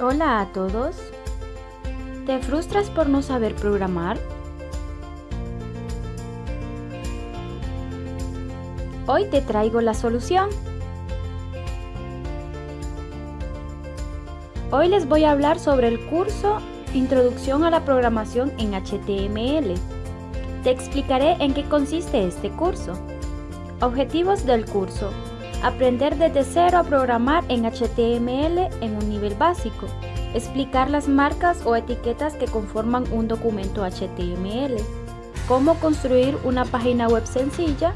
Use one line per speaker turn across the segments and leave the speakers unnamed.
Hola a todos. ¿Te frustras por no saber programar? Hoy te traigo la solución. Hoy les voy a hablar sobre el curso Introducción a la programación en HTML. Te explicaré en qué consiste este curso. Objetivos del curso. Aprender desde cero a programar en HTML en un nivel básico. Explicar las marcas o etiquetas que conforman un documento HTML. Cómo construir una página web sencilla.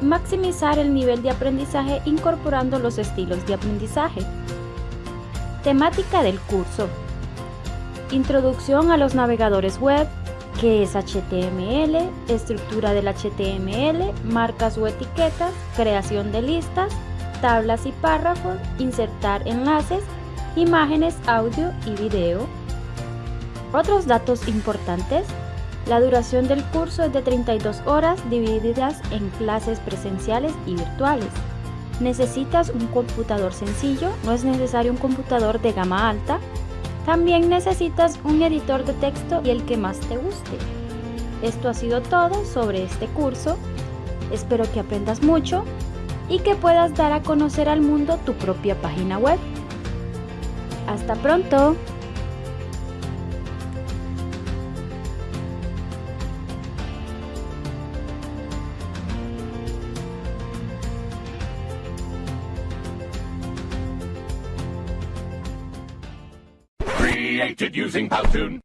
Maximizar el nivel de aprendizaje incorporando los estilos de aprendizaje. Temática del curso. Introducción a los navegadores web, qué es HTML, estructura del HTML, marcas o etiquetas, creación de listas, tablas y párrafos, insertar enlaces, imágenes, audio y video. Otros datos importantes. La duración del curso es de 32 horas divididas en clases presenciales y virtuales. Necesitas un computador sencillo, no es necesario un computador de gama alta, también necesitas un editor de texto y el que más te guste. Esto ha sido todo sobre este curso. Espero que aprendas mucho y que puedas dar a conocer al mundo tu propia página web. ¡Hasta pronto!
Created using Powtoon.